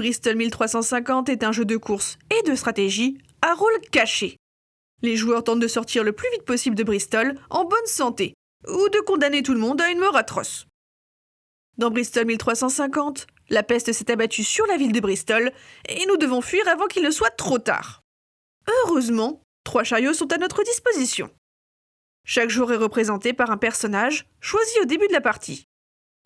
Bristol 1350 est un jeu de course et de stratégie à rôle caché. Les joueurs tentent de sortir le plus vite possible de Bristol en bonne santé, ou de condamner tout le monde à une mort atroce. Dans Bristol 1350, la peste s'est abattue sur la ville de Bristol et nous devons fuir avant qu'il ne soit trop tard. Heureusement, trois chariots sont à notre disposition. Chaque jour est représenté par un personnage choisi au début de la partie.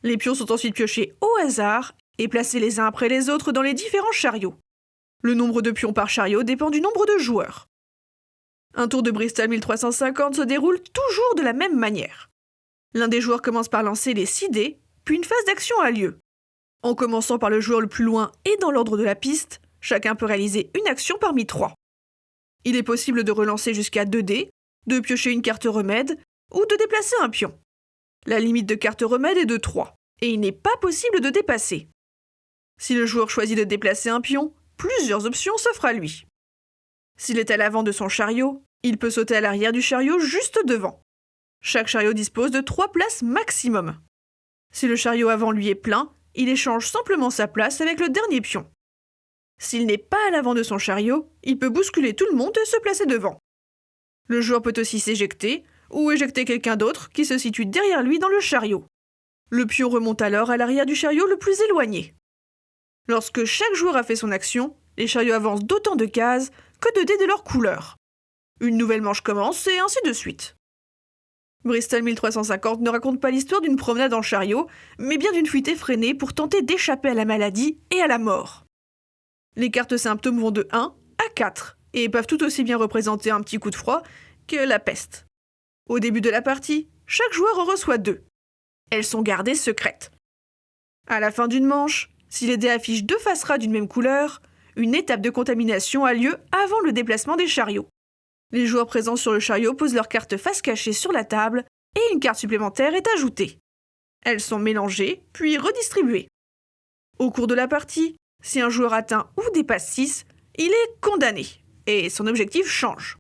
Les pions sont ensuite piochés au hasard et placés les uns après les autres dans les différents chariots. Le nombre de pions par chariot dépend du nombre de joueurs. Un tour de Bristol 1350 se déroule toujours de la même manière. L'un des joueurs commence par lancer les 6 dés, puis une phase d'action a lieu. En commençant par le joueur le plus loin et dans l'ordre de la piste, chacun peut réaliser une action parmi trois. Il est possible de relancer jusqu'à 2 dés, de piocher une carte remède ou de déplacer un pion. La limite de carte remède est de 3, et il n'est pas possible de dépasser. Si le joueur choisit de déplacer un pion, plusieurs options s'offrent à lui. S'il est à l'avant de son chariot, il peut sauter à l'arrière du chariot juste devant. Chaque chariot dispose de trois places maximum. Si le chariot avant lui est plein, il échange simplement sa place avec le dernier pion. S'il n'est pas à l'avant de son chariot, il peut bousculer tout le monde et se placer devant. Le joueur peut aussi s'éjecter, ou éjecter quelqu'un d'autre qui se situe derrière lui dans le chariot. Le pion remonte alors à l'arrière du chariot le plus éloigné. Lorsque chaque joueur a fait son action, les chariots avancent d'autant de cases que de dés de leur couleur. Une nouvelle manche commence et ainsi de suite. Bristol 1350 ne raconte pas l'histoire d'une promenade en chariot, mais bien d'une fuite effrénée pour tenter d'échapper à la maladie et à la mort. Les cartes symptômes vont de 1 à 4 et peuvent tout aussi bien représenter un petit coup de froid que la peste. Au début de la partie, chaque joueur en reçoit deux. Elles sont gardées secrètes. À la fin d'une manche, si les dés affichent deux faces d'une même couleur, une étape de contamination a lieu avant le déplacement des chariots. Les joueurs présents sur le chariot posent leurs cartes face cachée sur la table et une carte supplémentaire est ajoutée. Elles sont mélangées, puis redistribuées. Au cours de la partie, si un joueur atteint ou dépasse 6, il est condamné, et son objectif change.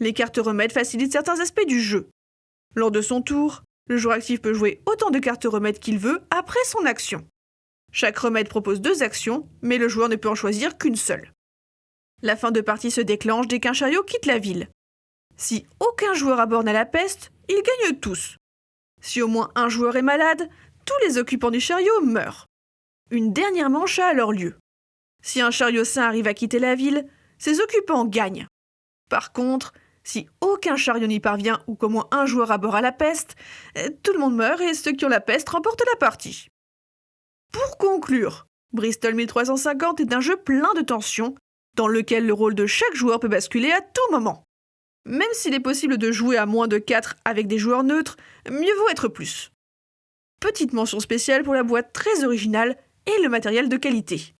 Les cartes remèdes facilitent certains aspects du jeu. Lors de son tour, le joueur actif peut jouer autant de cartes remèdes qu'il veut après son action. Chaque remède propose deux actions, mais le joueur ne peut en choisir qu'une seule. La fin de partie se déclenche dès qu'un chariot quitte la ville. Si aucun joueur aborde à la peste, ils gagnent tous. Si au moins un joueur est malade, tous les occupants du chariot meurent. Une dernière manche a alors lieu. Si un chariot sain arrive à quitter la ville, ses occupants gagnent. Par contre, si aucun chariot n'y parvient ou qu'au moins un joueur aborde à la peste, tout le monde meurt et ceux qui ont la peste remportent la partie. Pour conclure, Bristol 1350 est un jeu plein de tensions, dans lequel le rôle de chaque joueur peut basculer à tout moment. Même s'il est possible de jouer à moins de 4 avec des joueurs neutres, mieux vaut être plus. Petite mention spéciale pour la boîte très originale et le matériel de qualité.